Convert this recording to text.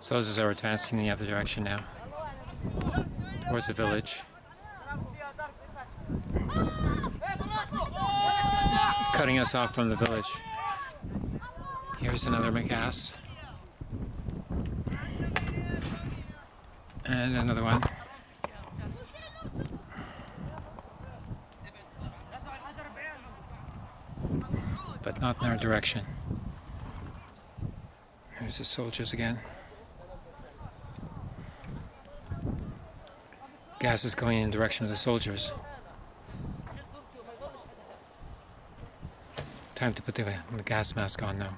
Soldiers are advancing in the other direction now. Towards the village. Cutting us off from the village. Here's another McAss. And another one. But not in our direction. There's the soldiers again. Gas is going in the direction of the soldiers. Time to put the, the gas mask on now.